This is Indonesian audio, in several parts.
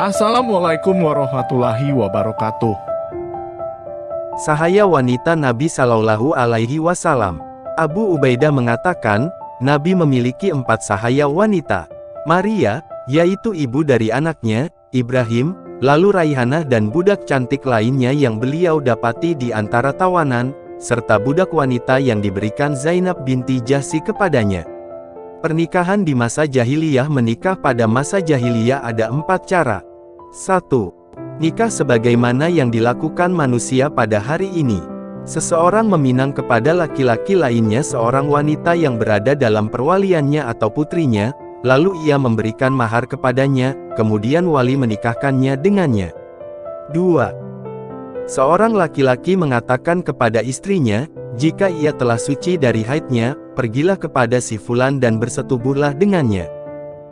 Assalamualaikum warahmatullahi wabarakatuh. Sahaya wanita Nabi Shallallahu Alaihi Wasallam. Abu Ubaidah mengatakan, Nabi memiliki empat sahaya wanita. Maria, yaitu ibu dari anaknya, Ibrahim, lalu Raihanah dan budak cantik lainnya yang beliau dapati di antara tawanan, serta budak wanita yang diberikan Zainab binti Jahsi kepadanya. Pernikahan di masa jahiliyah menikah pada masa jahiliyah ada empat cara. 1. Nikah sebagaimana yang dilakukan manusia pada hari ini. Seseorang meminang kepada laki-laki lainnya seorang wanita yang berada dalam perwaliannya atau putrinya, lalu ia memberikan mahar kepadanya, kemudian wali menikahkannya dengannya. 2. Seorang laki-laki mengatakan kepada istrinya, jika ia telah suci dari haidnya, pergilah kepada si fulan dan bersetubuhlah dengannya.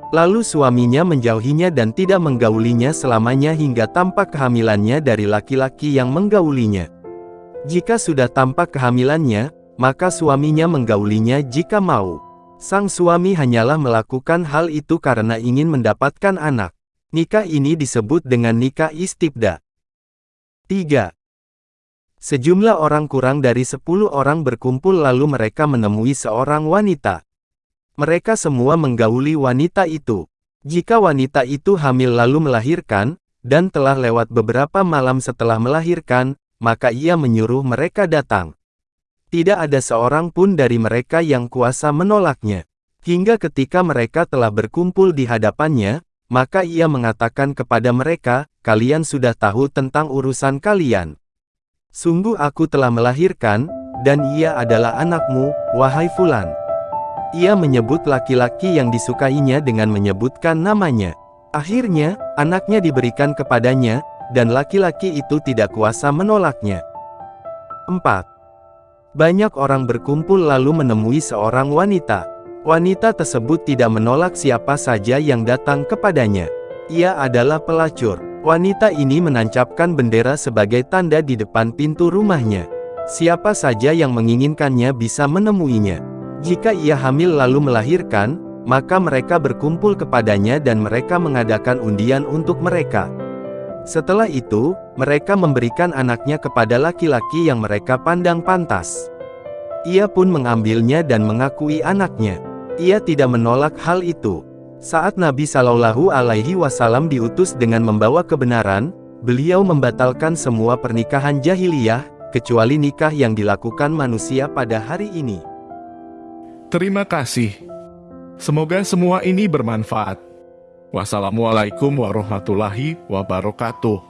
Lalu suaminya menjauhinya dan tidak menggaulinya selamanya hingga tampak kehamilannya dari laki-laki yang menggaulinya. Jika sudah tampak kehamilannya, maka suaminya menggaulinya jika mau. Sang suami hanyalah melakukan hal itu karena ingin mendapatkan anak. Nikah ini disebut dengan nikah istibda. 3. Sejumlah orang kurang dari sepuluh orang berkumpul lalu mereka menemui seorang wanita. Mereka semua menggauli wanita itu. Jika wanita itu hamil lalu melahirkan, dan telah lewat beberapa malam setelah melahirkan, maka ia menyuruh mereka datang. Tidak ada seorang pun dari mereka yang kuasa menolaknya. Hingga ketika mereka telah berkumpul di hadapannya, maka ia mengatakan kepada mereka, kalian sudah tahu tentang urusan kalian. Sungguh aku telah melahirkan, dan ia adalah anakmu, wahai Fulan. Ia menyebut laki-laki yang disukainya dengan menyebutkan namanya. Akhirnya, anaknya diberikan kepadanya, dan laki-laki itu tidak kuasa menolaknya. 4. Banyak orang berkumpul lalu menemui seorang wanita. Wanita tersebut tidak menolak siapa saja yang datang kepadanya. Ia adalah pelacur. Wanita ini menancapkan bendera sebagai tanda di depan pintu rumahnya. Siapa saja yang menginginkannya bisa menemuinya. Jika ia hamil lalu melahirkan, maka mereka berkumpul kepadanya dan mereka mengadakan undian untuk mereka. Setelah itu, mereka memberikan anaknya kepada laki-laki yang mereka pandang pantas. Ia pun mengambilnya dan mengakui anaknya. Ia tidak menolak hal itu. Saat Nabi Shallallahu Alaihi Wasallam diutus dengan membawa kebenaran, beliau membatalkan semua pernikahan jahiliyah, kecuali nikah yang dilakukan manusia pada hari ini. Terima kasih. Semoga semua ini bermanfaat. Wassalamualaikum warahmatullahi wabarakatuh.